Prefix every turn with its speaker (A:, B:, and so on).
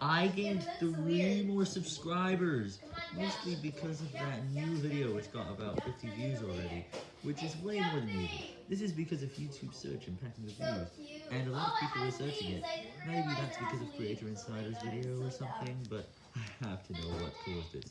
A: I gained three more subscribers, mostly because of that new video which got about 50 views already, which is way more than usual. This is because of YouTube search impacting the views, and a lot of people were searching it. Maybe that's because of Creator Insider's video or something, but I have to know what caused it.